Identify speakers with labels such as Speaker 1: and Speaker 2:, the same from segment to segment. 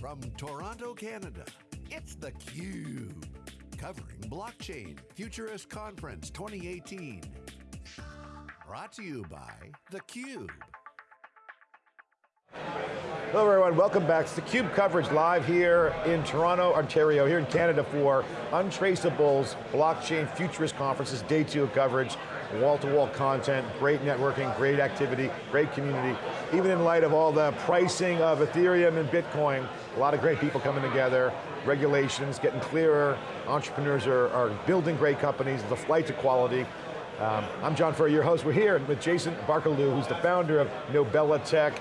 Speaker 1: From Toronto, Canada, it's theCUBE. Covering Blockchain Futurist Conference 2018. Brought to you by theCUBE.
Speaker 2: Hello everyone, welcome back. It's theCUBE coverage live here in Toronto, Ontario, here in Canada for Untraceable's Blockchain Futurist Conferences, day two of coverage, wall-to-wall -wall content, great networking, great activity, great community. Even in light of all the pricing of Ethereum and Bitcoin, a lot of great people coming together, regulations getting clearer, entrepreneurs are, are building great companies, the flight to quality. Um, I'm John Furrier, your host. We're here with Jason Barkeloo, who's the founder of Nobella Tech,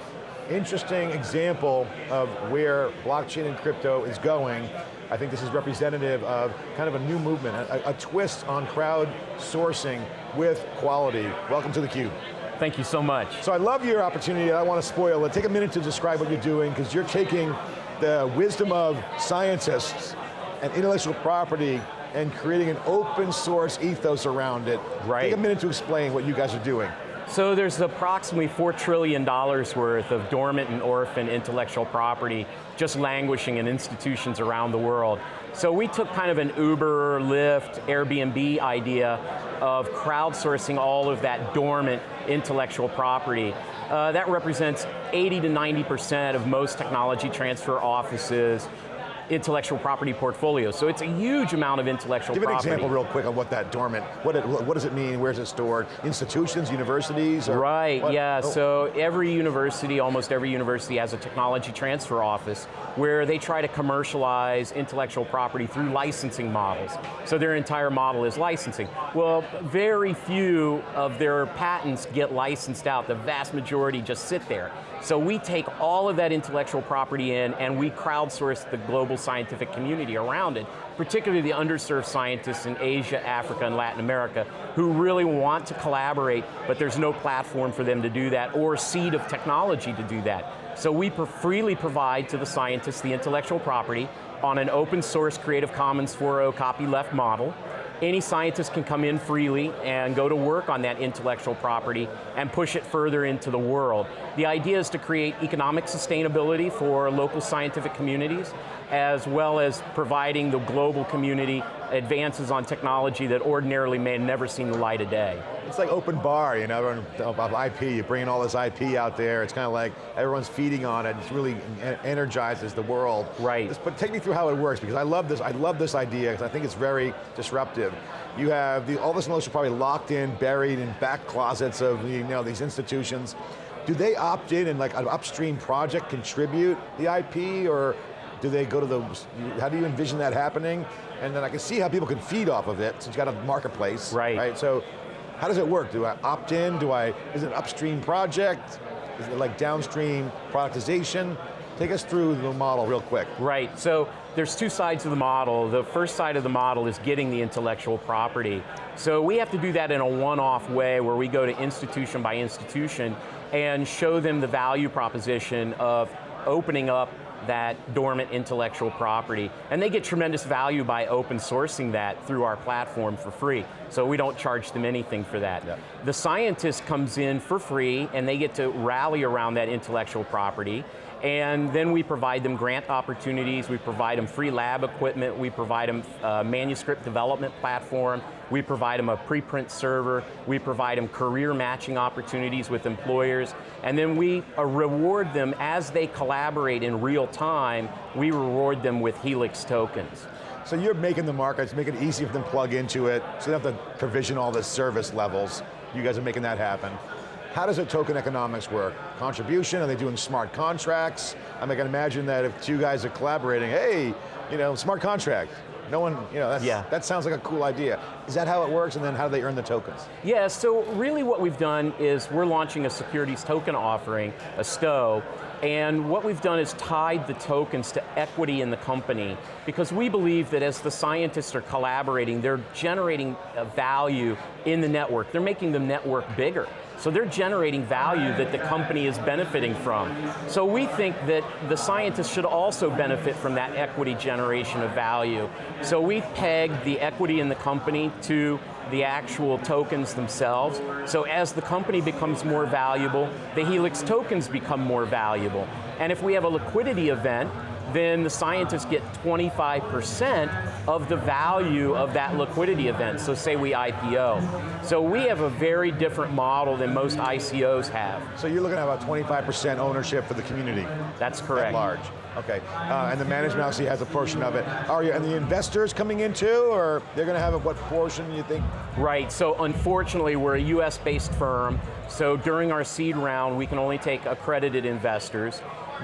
Speaker 2: interesting example of where blockchain and crypto is going. I think this is representative of kind of a new movement, a, a twist on crowd sourcing with quality. Welcome to theCUBE.
Speaker 3: Thank you so much.
Speaker 2: So I love your opportunity, I don't want to spoil it. Take a minute to describe what you're doing, because you're taking the wisdom of scientists and intellectual property and creating an open source ethos around it.
Speaker 3: Right.
Speaker 2: Take a minute to explain what you guys are doing.
Speaker 3: So there's approximately $4 trillion worth of dormant and orphan intellectual property just languishing in institutions around the world. So we took kind of an Uber, Lyft, Airbnb idea of crowdsourcing all of that dormant intellectual property. Uh, that represents 80 to 90% of most technology transfer offices, intellectual property portfolio. So it's a huge amount of intellectual
Speaker 2: Give
Speaker 3: property.
Speaker 2: Give an example real quick on what that dormant, what, it, what does it mean, where's it stored? Institutions, universities?
Speaker 3: Or right,
Speaker 2: what?
Speaker 3: yeah,
Speaker 2: oh.
Speaker 3: so every university, almost every university has a technology transfer office where they try to commercialize intellectual property through licensing models. So their entire model is licensing. Well, very few of their patents get licensed out. The vast majority just sit there. So we take all of that intellectual property in and we crowdsource the global scientific community around it, particularly the underserved scientists in Asia, Africa, and Latin America, who really want to collaborate, but there's no platform for them to do that or seed of technology to do that. So we freely provide to the scientists the intellectual property on an open source Creative Commons 4.0 copyleft model, any scientist can come in freely and go to work on that intellectual property and push it further into the world. The idea is to create economic sustainability for local scientific communities, as well as providing the global community advances on technology that ordinarily may have never seen the light of day.
Speaker 2: It's like open bar, you know, IP, you're bringing all this IP out there, it's kind of like everyone's feeding on it, it really energizes the world.
Speaker 3: Right.
Speaker 2: But take me through how it works, because I love this, I love this idea, because I think it's very disruptive. You have the, all this knowledge probably locked in, buried in back closets of you know, these institutions. Do they opt in and like an upstream project contribute the IP, or do they go to the, how do you envision that happening? And then I can see how people can feed off of it, since you've got a marketplace.
Speaker 3: Right.
Speaker 2: Right, so how does it work? Do I opt in? Do I, is it an upstream project? Is it like downstream productization? Take us through the model real quick.
Speaker 3: Right, so there's two sides of the model. The first side of the model is getting the intellectual property. So we have to do that in a one-off way where we go to institution by institution and show them the value proposition of opening up that dormant intellectual property. And they get tremendous value by open sourcing that through our platform for free. So we don't charge them anything for that. Yep. The scientist comes in for free and they get to rally around that intellectual property and then we provide them grant opportunities, we provide them free lab equipment, we provide them a manuscript development platform, we provide them a preprint server, we provide them career matching opportunities with employers, and then we uh, reward them as they collaborate in real time, we reward them with Helix tokens.
Speaker 2: So you're making the markets, making it easy for them to plug into it, so they don't have to provision all the service levels. You guys are making that happen. How does the token economics work? Contribution, are they doing smart contracts? I, mean, I can imagine that if two guys are collaborating, hey, you know, smart contract. No one, you know, yeah. that sounds like a cool idea. Is that how it works, and then how do they earn the tokens?
Speaker 3: Yeah, so really what we've done is we're launching a securities token offering, a STO, and what we've done is tied the tokens to equity in the company because we believe that as the scientists are collaborating, they're generating value in the network. They're making the network bigger. So they're generating value that the company is benefiting from. So we think that the scientists should also benefit from that equity generation of value. So we pegged the equity in the company to the actual tokens themselves. So as the company becomes more valuable, the Helix tokens become more valuable. And if we have a liquidity event, then the scientists get 25% of the value of that liquidity event. So say we IPO. So we have a very different model than most ICOs have.
Speaker 2: So you're looking at about 25% ownership for the community.
Speaker 3: That's correct.
Speaker 2: At large. Okay, uh, and the management obviously has a portion of it. Are you, and the investors coming in too, or they're going to have a, what portion you think?
Speaker 3: Right, so unfortunately we're a US based firm, so during our seed round we can only take accredited investors,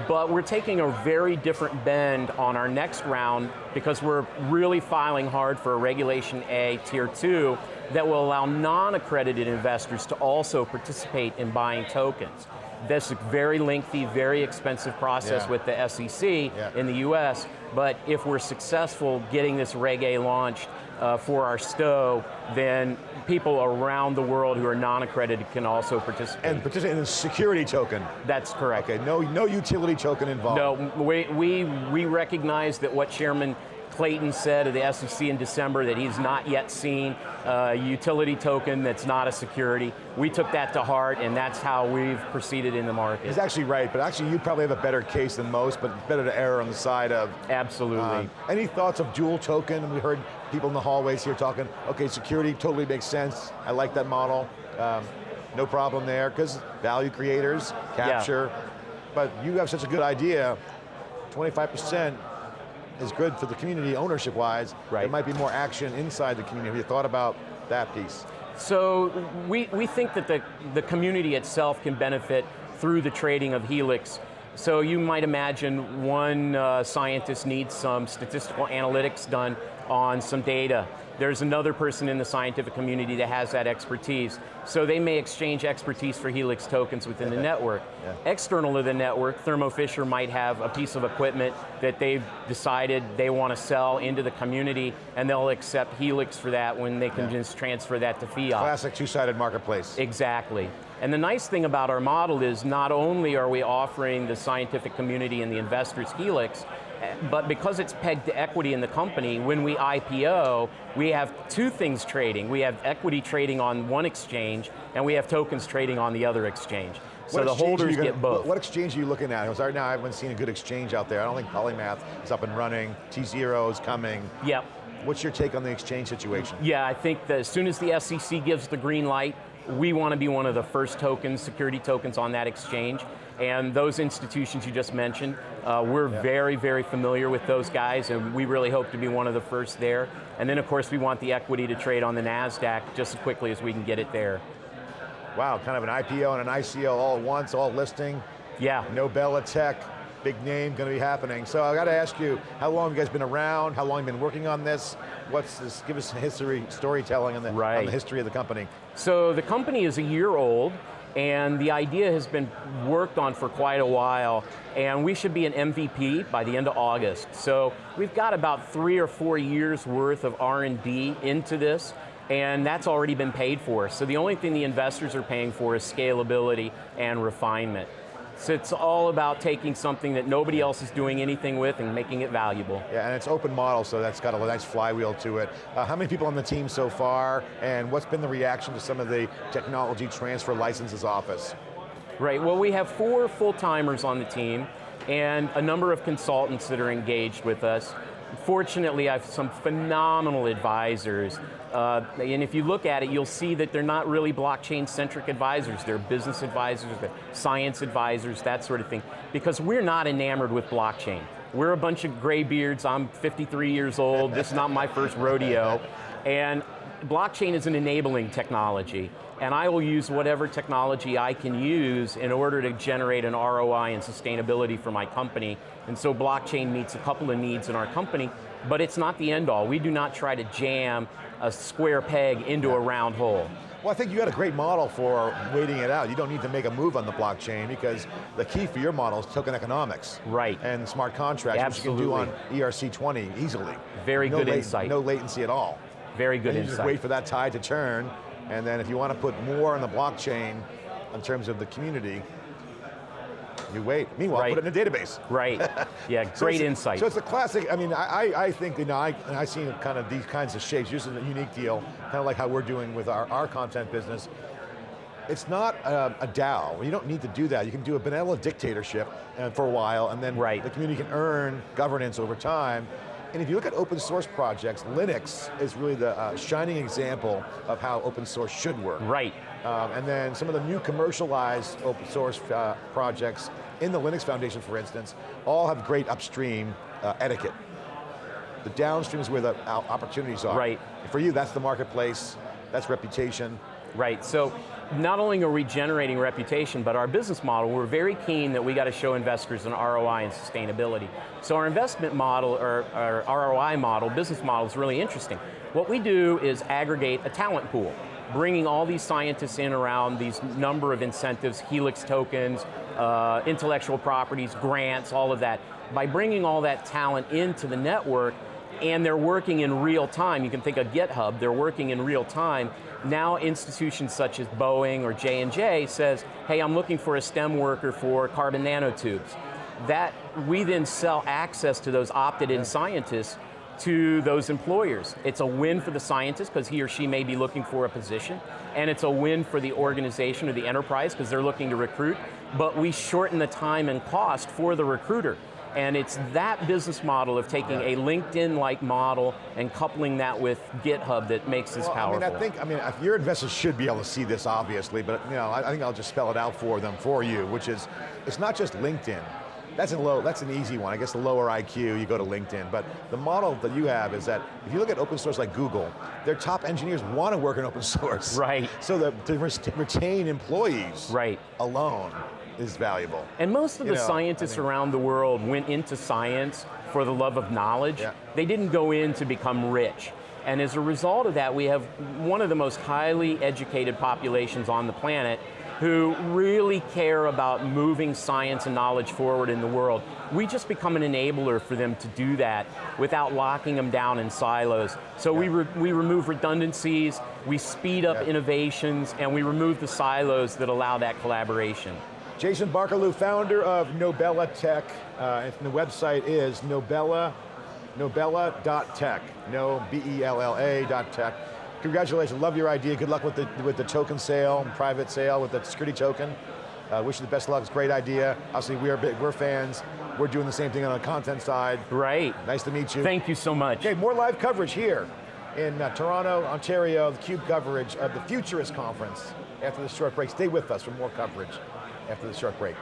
Speaker 3: but we're taking a very different bend on our next round because we're really filing hard for a Regulation A Tier 2 that will allow non-accredited investors to also participate in buying tokens. That's a very lengthy, very expensive process
Speaker 2: yeah.
Speaker 3: with the SEC
Speaker 2: yeah.
Speaker 3: in the US, but if we're successful getting this Reg A launched uh, for our STO, then people around the world who are non-accredited can also participate.
Speaker 2: And participate in a security token.
Speaker 3: That's correct.
Speaker 2: Okay, no, no utility token involved.
Speaker 3: No, we, we, we recognize that what Chairman Clayton said of the SEC in December that he's not yet seen a utility token that's not a security. We took that to heart and that's how we've proceeded in the market.
Speaker 2: He's actually right, but actually you probably have a better case than most, but better to err on the side of...
Speaker 3: Absolutely. Um,
Speaker 2: any thoughts of dual token? We heard people in the hallways here talking, okay, security totally makes sense. I like that model. Um, no problem there, because value creators, capture, yeah. but you have such a good idea, 25%, is good for the community ownership-wise.
Speaker 3: Right.
Speaker 2: There might be more action inside the community. Have you thought about that piece?
Speaker 3: So we, we think that the, the community itself can benefit through the trading of Helix. So you might imagine one uh, scientist needs some statistical analytics done on some data. There's another person in the scientific community that has that expertise. So they may exchange expertise for Helix tokens within the network. Yeah. External to the network, Thermo Fisher might have a piece of equipment that they've decided they want to sell into the community and they'll accept Helix for that when they can yeah. just transfer that to fiat.
Speaker 2: Classic two-sided marketplace.
Speaker 3: Exactly. And the nice thing about our model is not only are we offering the scientific community and the investors Helix, but because it's pegged to equity in the company, when we IPO, we have two things trading. We have equity trading on one exchange, and we have tokens trading on the other exchange. So
Speaker 2: what
Speaker 3: the holders
Speaker 2: gonna,
Speaker 3: get both.
Speaker 2: What exchange are you looking at? Because right now I haven't seen a good exchange out there. I don't think Polymath is up and running. T0 is coming.
Speaker 3: Yep.
Speaker 2: What's your take on the exchange situation?
Speaker 3: Yeah, I think that as soon as the SEC gives the green light, we want to be one of the first tokens, security tokens on that exchange. And those institutions you just mentioned, uh, we're yeah. very, very familiar with those guys and we really hope to be one of the first there. And then of course we want the equity to trade on the NASDAQ just as quickly as we can get it there.
Speaker 2: Wow, kind of an IPO and an ICO all at once, all listing.
Speaker 3: Yeah.
Speaker 2: Nobella Tech, big name going to be happening. So I got to ask you, how long have you guys been around? How long have you been working on this? What's this, give us history, storytelling on the,
Speaker 3: right.
Speaker 2: on the history of the company.
Speaker 3: So the company is a year old, and the idea has been worked on for quite a while, and we should be an MVP by the end of August. So we've got about three or four years worth of R&D into this, and that's already been paid for. So the only thing the investors are paying for is scalability and refinement. So it's all about taking something that nobody else is doing anything with and making it valuable.
Speaker 2: Yeah, and it's open model, so that's got a nice flywheel to it. Uh, how many people on the team so far, and what's been the reaction to some of the technology transfer licenses office?
Speaker 3: Right, well we have four full-timers on the team, and a number of consultants that are engaged with us. Fortunately, I have some phenomenal advisors uh, and if you look at it, you'll see that they're not really blockchain-centric advisors. They're business advisors, they're science advisors, that sort of thing. Because we're not enamored with blockchain. We're a bunch of gray beards, I'm 53 years old, this is not my first rodeo. And blockchain is an enabling technology. And I will use whatever technology I can use in order to generate an ROI and sustainability for my company. And so blockchain meets a couple of needs in our company, but it's not the end all. We do not try to jam a square peg into a round hole.
Speaker 2: Well, I think you got a great model for waiting it out. You don't need to make a move on the blockchain because the key for your model is token economics.
Speaker 3: Right.
Speaker 2: And smart contracts,
Speaker 3: Absolutely.
Speaker 2: which you can do on ERC20 easily.
Speaker 3: Very
Speaker 2: no
Speaker 3: good insight.
Speaker 2: No latency at all.
Speaker 3: Very good insight.
Speaker 2: just wait for that tide to turn, and then if you want to put more on the blockchain in terms of the community, you wait. Meanwhile,
Speaker 3: right.
Speaker 2: put it in a database.
Speaker 3: Right, yeah,
Speaker 2: so
Speaker 3: great insight.
Speaker 2: So it's a classic, I mean, I, I think, you know, I, I seen kind of these kinds of shapes, this is a unique deal, kind of like how we're doing with our, our content business. it's not a, a DAO. You don't need to do that. You can do a vanilla dictatorship uh, for a while, and then
Speaker 3: right.
Speaker 2: the community can earn governance over time. And if you look at open source projects, Linux is really the uh, shining example of how open source should work.
Speaker 3: Right.
Speaker 2: Um, and then some of the new commercialized open source uh, projects in the Linux Foundation, for instance, all have great upstream uh, etiquette. The downstream is where the opportunities are.
Speaker 3: Right.
Speaker 2: For you, that's the marketplace, that's reputation.
Speaker 3: Right, so not only are we generating reputation, but our business model, we're very keen that we got to show investors an ROI and sustainability. So our investment model, or our ROI model, business model is really interesting. What we do is aggregate a talent pool, bringing all these scientists in around these number of incentives, Helix tokens, uh, intellectual properties, grants, all of that. By bringing all that talent into the network, and they're working in real time. You can think of GitHub, they're working in real time. Now institutions such as Boeing or J&J says, hey, I'm looking for a STEM worker for carbon nanotubes. That, we then sell access to those opted-in scientists to those employers. It's a win for the scientist because he or she may be looking for a position, and it's a win for the organization or the enterprise because they're looking to recruit, but we shorten the time and cost for the recruiter. And it's that business model of taking a LinkedIn-like model and coupling that with GitHub that makes this
Speaker 2: well,
Speaker 3: powerful.
Speaker 2: I mean, I think, I mean, your investors should be able to see this, obviously, but you know, I, I think I'll just spell it out for them, for you, which is, it's not just LinkedIn. That's, a low, that's an easy one. I guess the lower IQ, you go to LinkedIn. But the model that you have is that if you look at open source like Google, their top engineers want to work in open source.
Speaker 3: Right.
Speaker 2: So that to retain employees
Speaker 3: right.
Speaker 2: alone is valuable.
Speaker 3: And most of
Speaker 2: you
Speaker 3: the
Speaker 2: know,
Speaker 3: scientists I mean, around the world went into science for the love of knowledge.
Speaker 2: Yeah.
Speaker 3: They didn't go in to become rich. And as a result of that, we have one of the most highly educated populations on the planet who really care about moving science and knowledge forward in the world. We just become an enabler for them to do that without locking them down in silos. So yeah. we, re we remove redundancies, we speed up yeah. innovations, and we remove the silos that allow that collaboration.
Speaker 2: Jason Barkeloo, founder of Nobella Tech, uh, and the website is Nobella, Nobella.tech, no, B-E-L-L-A dot tech. Congratulations, love your idea. Good luck with the, with the token sale, private sale with the security token. Uh, wish you the best of luck, it's a great idea. Obviously, we are big, we're fans. We're doing the same thing on the content side.
Speaker 3: Right.
Speaker 2: Nice to meet you.
Speaker 3: Thank you so much.
Speaker 2: Okay, more live coverage here in uh, Toronto, Ontario, the CUBE coverage of the Futurist Conference. After this short break, stay with us for more coverage after the short break.